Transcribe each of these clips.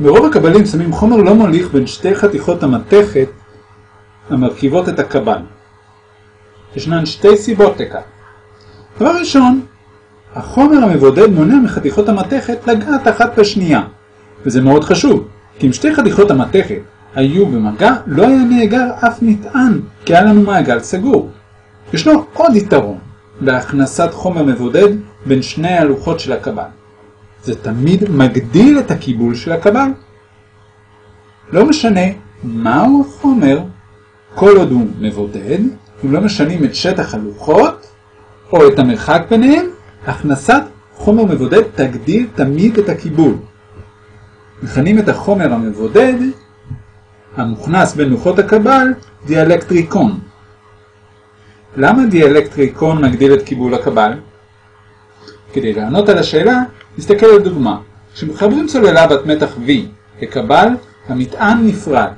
ברוב הקבלים שמים חומר לא מוליך בין שתי חתיכות המתכת המרכיבות את הקבל. ישנן שתי סיבות לכך. דבר ראשון, החומר המבודד מונע מחתיכות המתכת לגעת אחת בשנייה, וזה מאוד חשוב, כי אם שתי חתיכות המתכת היו במגע, לא היה נאגר אף מטען, כי היה לנו מעגל סגור. ישנו עוד יתרון בהכנסת חומר מבודד בין שני הלוחות של הקבל. זה תמיד מגדיל את הקיבול של הקבל. לא משנה מהו החומר, כל עוד הוא מבודד, אם לא משנים את שטח הלוחות או את המרחק ביניהם, הכנסת חומר מבודד תגדיל תמיד את הקיבול. מכנים את החומר המבודד המוכנס בין לוחות הקבל דיאלקטריקון. למה דיאלקטריקון מגדיל את קיבול הקבל? כדי לענות על השאלה, נסתכל על דוגמה. כשמחברים סוללה בת מתח V לקבל, המטען נפרד.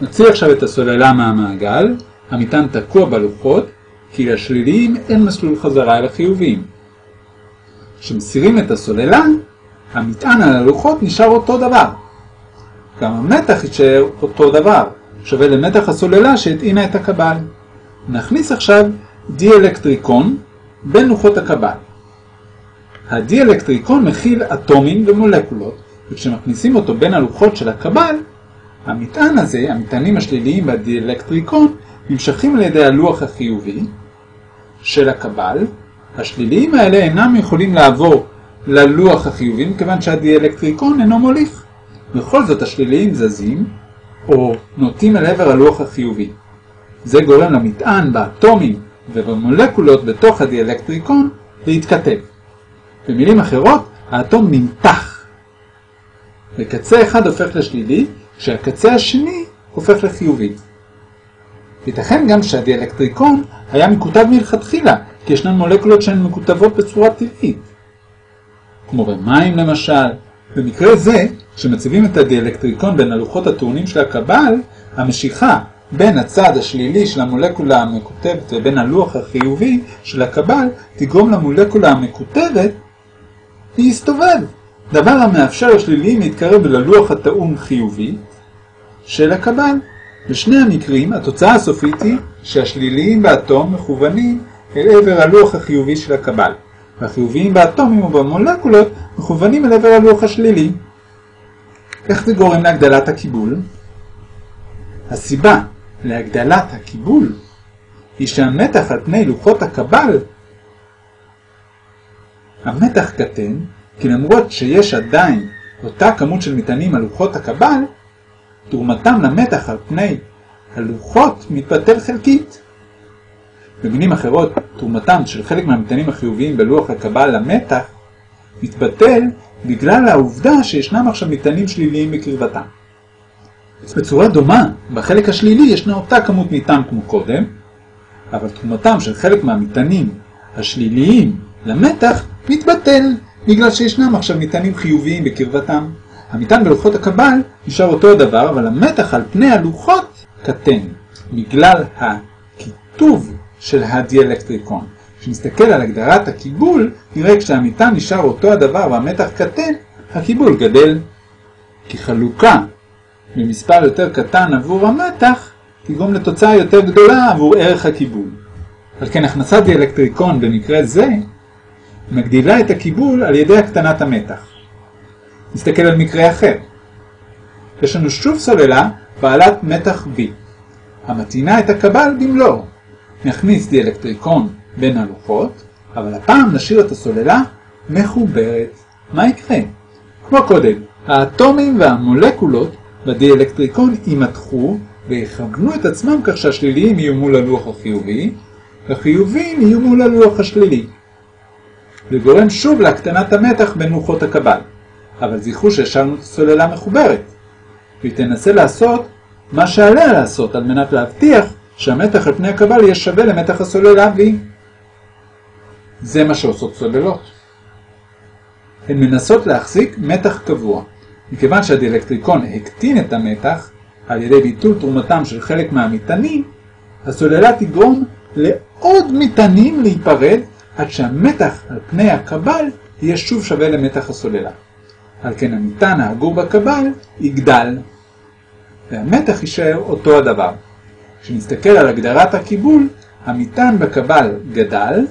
נוציא עכשיו את הסוללה מהמעגל, המטען תקוע בלוחות, כי לשליליים אין מסלול חזרה אל החיוביים. כשמסירים את הסוללה, המטען על הלוחות נשאר אותו דבר. גם המתח יישאר אותו דבר, שווה למתח הסוללה שהטעינה את הקבל. נכניס עכשיו דיאלקטריקון בין לוחות הקבל. הדיאלקטריקון מכיל אטומים ומולקולות, וכשמכניסים אותו בין הלוחות של הקבל, המטען הזה, המטענים השליליים בדיאלקטריקון, נמשכים על ידי הלוח החיובי של הקבל. השליליים האלה אינם יכולים לעבור ללוח החיובי, מכיוון שהדיאלקטריקון אינו מוליך. בכל זאת השליליים זזים, או נוטים אל עבר הלוח החיובי. זה גורם למטען באטומים ובמולקולות בתוך הדיאלקטריקון להתכתב. במילים אחרות, האטום נמתח. וקצה אחד הופך לשלילי, כשהקצה השני הופך לחיובי. ייתכן גם שהדיאלקטריקון היה מקוטב מלכתחילה, כי ישנן מולקולות שהן מקוטבות בצורה טבעית. כמו במים למשל. במקרה זה, כשמציבים את הדיאלקטריקון בין הלוחות הטעונים של הקבל, המשיכה בין הצד השלילי של המולקולה המקוטבת ובין הלוח החיובי של הקבל תגרום למולקולה המקוטבת להסתובב, דבר המאפשר לשליליים להתקרב ללוח הטעון חיובי של הקבל. בשני המקרים התוצאה הסופית היא שהשליליים באטום מכוונים אל עבר הלוח החיובי של הקבל, והחיוביים באטומים ובמולקולות מכוונים אל עבר הלוח השלילי. איך זה גורם להגדלת הקיבול? הסיבה להגדלת הקיבול היא שהמתח על פני לוחות הקבל המתח קטן, כי למרות שיש עדיין אותה כמות של מטענים על לוחות הקבל, תרומתם למתח על פני הלוחות מתבטל חלקית. במילים אחרות, תרומתם של חלק מהמטענים החיוביים בלוח הקבל למתח מתבטל בגלל העובדה שישנם עכשיו מטענים שליליים בקרבתם. בצורה דומה, בחלק השלילי ישנה אותה כמות מטען כמו קודם, אבל תרומתם של חלק מהמטענים השליליים למתח מתבטל, בגלל שישנם עכשיו מטענים חיוביים בקרבתם. המטען בלוחות הקבל נשאר אותו הדבר, אבל המתח על פני הלוחות קטן, בגלל הכיתוב של הדיאלקטריקון. כשנסתכל על הגדרת הקיבול, נראה כשהמטען נשאר אותו הדבר והמתח קטן, הקיבול גדל. כי חלוקה במספר יותר קטן עבור המתח, תגרום לתוצאה יותר גדולה עבור ערך הקיבול. על כן הכנסת דיאלקטריקון במקרה זה מגדילה את הקיבול על ידי הקטנת המתח. נסתכל על מקרה אחר. יש לנו שוב סוללה בעלת מתח V, המתאינה את הקבל במלואו. נכניס דיאלקטריקון בין הלוחות, אבל הפעם נשאיר את הסוללה מחוברת. מה יקרה? כמו קודם, האטומים והמולקולות בדיאלקטריקון יימתחו ויכוונו את עצמם כך שהשליליים יהיו מול הלוח החיובי, והחיוביים יהיו מול הלוח השלילי. וגורם שוב להקטנת המתח בין לוחות הקבל. אבל זכרו שהשארנו את הסוללה מחוברת, והיא תנסה לעשות מה שעליה לעשות על מנת להבטיח שהמתח על פני הקבל יהיה שווה למתח הסוללה V. זה מה שעושות סוללות. הן מנסות להחזיק מתח קבוע. מכיוון שהדיאלקטריקון הקטין את המתח על ידי ביטול תרומתם של חלק מהמטענים, הסוללה תגרום לעוד מטענים להיפרד עד שהמתח על פני הקבל יהיה שוב שווה למתח הסוללה. על כן המטען האגור בקבל יגדל, והמתח יישאר אותו הדבר. כשנסתכל על הגדרת הקיבול, המטען בקבל גדל,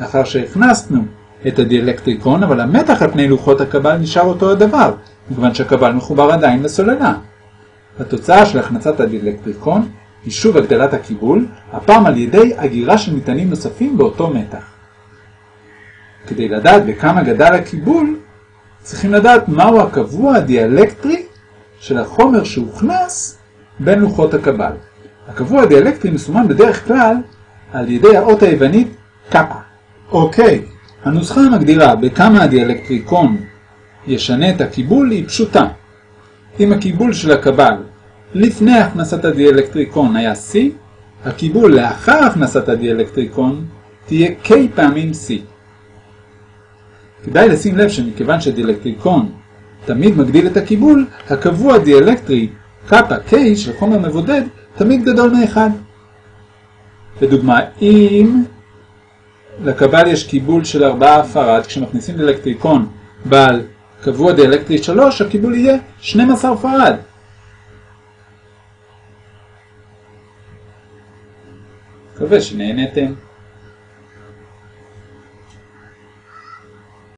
לאחר שהכנסנו את הדיאלקטריקון, אבל המתח על פני לוחות הקבל נשאר אותו הדבר, מכיוון שהקבל מחובר עדיין לסוללה. התוצאה של הכנסת הדיאלקטריקון היא שוב הגדלת הקיבול, הפעם על ידי הגירה של מטענים נוספים באותו מתח. כדי לדעת בכמה גדל הקיבול, צריכים לדעת מהו הקבוע הדיאלקטרי של החומר שהוכנס בין לוחות הקבל. הקבוע הדיאלקטרי מסומן בדרך כלל על ידי האות היוונית קאפה. אוקיי, הנוסחה המגדירה בכמה הדיאלקטריקון ישנה את הקיבול היא פשוטה. אם הקיבול של הקבל לפני הכנסת הדיאלקטריקון היה C, הקיבול לאחר הכנסת הדיאלקטריקון תהיה K פעמים C. כדאי לשים לב שמכיוון שדיאלקטריקון תמיד מגדיל את הקיבול, הקבוע דיאלקטרי קאפה K של חומר מבודד תמיד גדול מאחד. לדוגמה, אם לקבל יש קיבול של 4 פרד, כשמכניסים דיאלקטריקון בעל קבוע דיאלקטרי 3, הקיבול יהיה 12 פרד. מקווה שנהנתם.